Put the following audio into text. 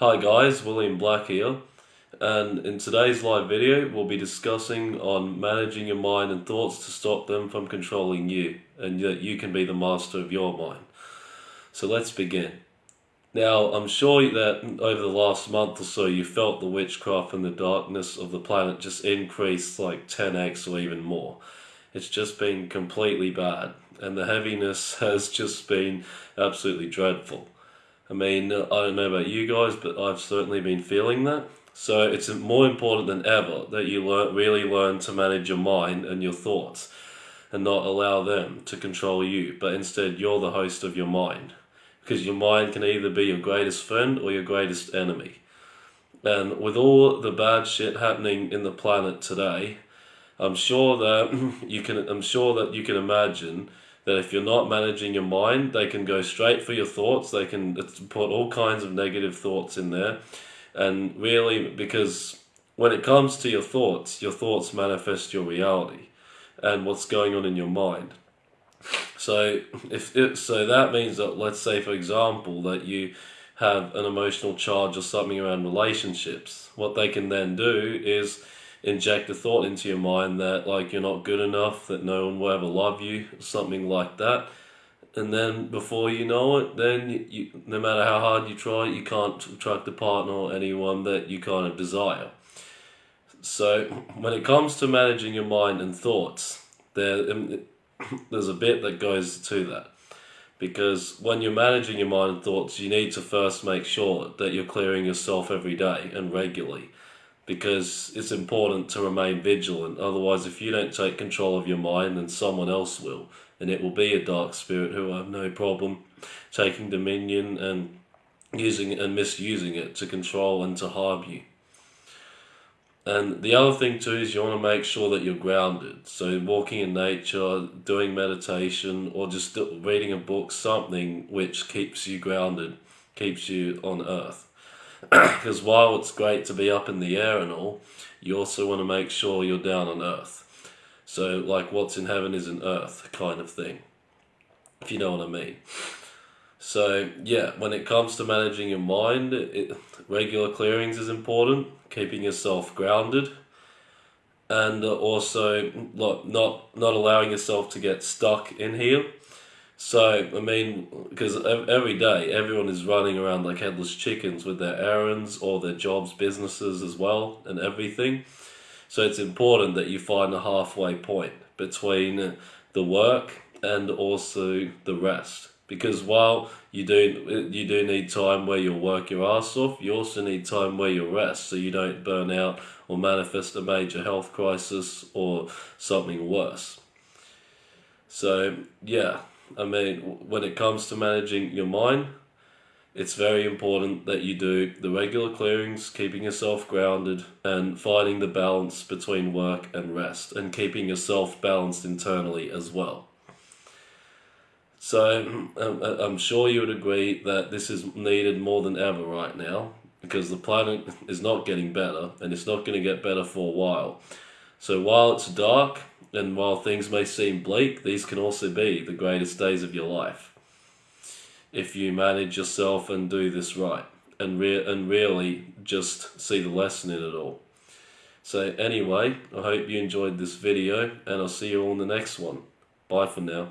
Hi guys, William Black here, and in today's live video we'll be discussing on managing your mind and thoughts to stop them from controlling you, and that you can be the master of your mind. So let's begin. Now, I'm sure that over the last month or so you felt the witchcraft and the darkness of the planet just increase like 10x or even more. It's just been completely bad, and the heaviness has just been absolutely dreadful. I mean, I don't know about you guys, but I've certainly been feeling that. So it's more important than ever that you learn, really learn to manage your mind and your thoughts and not allow them to control you, but instead you're the host of your mind. Because your mind can either be your greatest friend or your greatest enemy. And with all the bad shit happening in the planet today, I'm sure that you can I'm sure that you can imagine that if you're not managing your mind, they can go straight for your thoughts. They can put all kinds of negative thoughts in there. And really, because when it comes to your thoughts, your thoughts manifest your reality and what's going on in your mind. So if it, so that means that let's say for example that you have an emotional charge or something around relationships, what they can then do is inject a thought into your mind that like you're not good enough, that no one will ever love you, something like that. And then before you know it, then you, you, no matter how hard you try, you can't attract a partner or anyone that you kind of desire. So when it comes to managing your mind and thoughts, there um, there's a bit that goes to that. Because when you're managing your mind and thoughts, you need to first make sure that you're clearing yourself every day and regularly because it's important to remain vigilant. Otherwise, if you don't take control of your mind, then someone else will, and it will be a dark spirit who have no problem taking dominion and using and misusing it to control and to harm you. And the other thing too is you want to make sure that you're grounded. So walking in nature, doing meditation, or just reading a book, something which keeps you grounded, keeps you on earth. because while it's great to be up in the air and all, you also want to make sure you're down on earth. So, like, what's in heaven is in earth kind of thing, if you know what I mean. So, yeah, when it comes to managing your mind, it, regular clearings is important, keeping yourself grounded, and also not, not, not allowing yourself to get stuck in here so, I mean, because every day everyone is running around like headless chickens with their errands or their jobs, businesses as well, and everything. So, it's important that you find a halfway point between the work and also the rest. Because while you do you do need time where you'll work your ass off, you also need time where you rest so you don't burn out or manifest a major health crisis or something worse. So yeah, I mean, when it comes to managing your mind, it's very important that you do the regular clearings, keeping yourself grounded, and finding the balance between work and rest, and keeping yourself balanced internally as well. So, I'm sure you would agree that this is needed more than ever right now, because the planet is not getting better, and it's not going to get better for a while. So, while it's dark, and while things may seem bleak, these can also be the greatest days of your life. If you manage yourself and do this right, and, re and really just see the lesson in it all. So anyway, I hope you enjoyed this video, and I'll see you all in the next one. Bye for now.